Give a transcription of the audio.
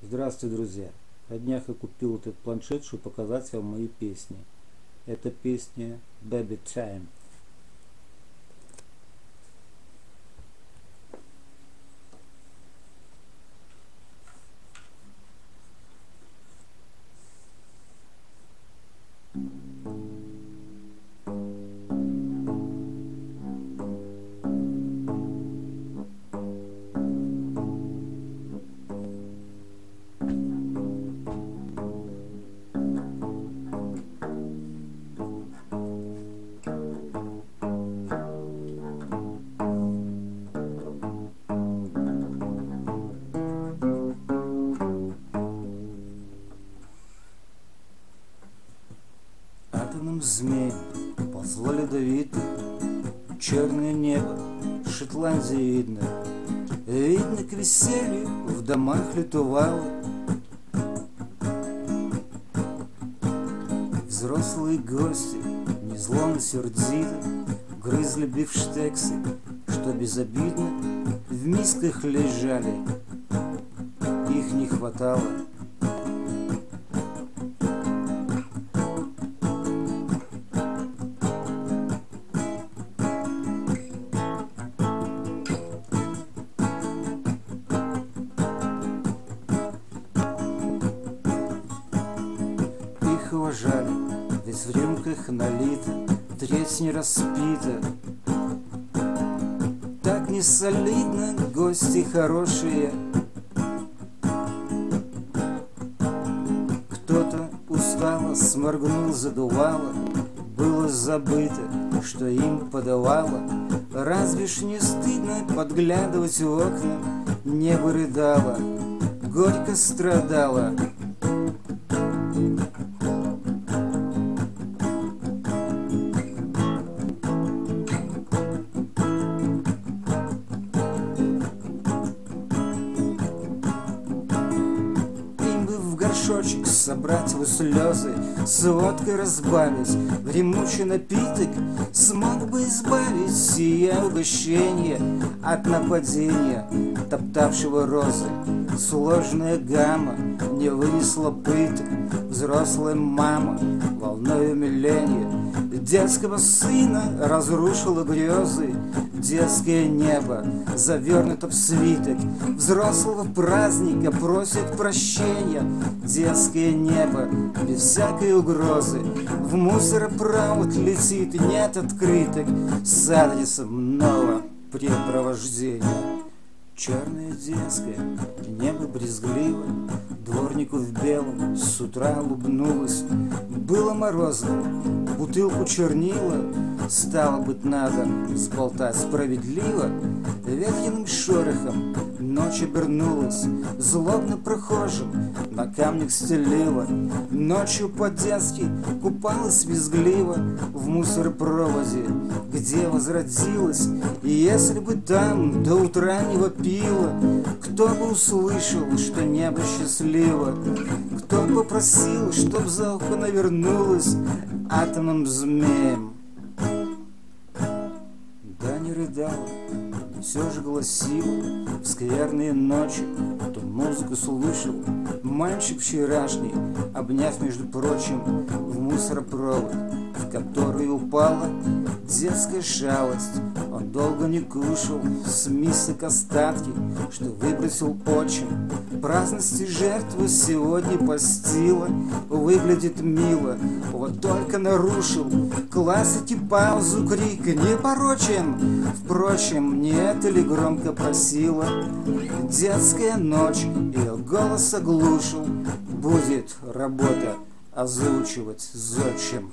Здравствуйте, друзья! На днях я купил этот планшет, чтобы показать вам мои песни. Это песня Baby Time. Змеем ползло ледовито Черное небо Шотландии видно Видно к веселью в домах летувало Взрослые гости, не зло, но сердито Грызли бифштексы, что безобидно В мисках лежали, их не хватало их уважали, ведь в рюмках налито, треть не распита. Так не солидно, гости хорошие. Кто-то устало сморгнул, задувало, было забыто, что им подавало. Разве ж не стыдно подглядывать в окна? Небо рыдало, горько страдало, горшочек собрать его слезы, С водкой разбавить в напиток, Смог бы избавить сие угощение От нападения, топтавшего розы. Сложная гамма не вынесла пыток, Взрослая мама волной умиления Детского сына разрушила грезы, Детское небо завернуто в свиток, Взрослого праздника просит прощения, Детское небо без всякой угрозы, В мусоропровод летит, нет открыток. С адресом нового препровождения. Черное детское, небо брезгливо, Дворнику в белом с утра улыбнулась. Было морозно, бутылку чернила, Стало быть, надо сболтать справедливо. Ветхиным шорохом ночь обернулась, Злобно прохожим на камнях стелила. Ночью по-детски купалась визгливо В мусоропроводе, где возродилась. И если бы там до утра не вопила, Кто бы услышал, что небо счастливо, Кто бы попросил, чтоб за ухо навернулась Атомным змеем. 这样。Все же гласила В скверные ночи ту музыку слышал Мальчик вчерашний, обняв, между прочим, В мусоропровод, в который упала Детская шалость, он долго не кушал С мисок остатки, что выбросил отчим. Праздности жертвы сегодня постила Выглядит мило, вот только нарушил Классики паузу крик не порочен Впрочем, не это ли громко просила Детская ночь, ее голос оглушил Будет работа озвучивать зодчим.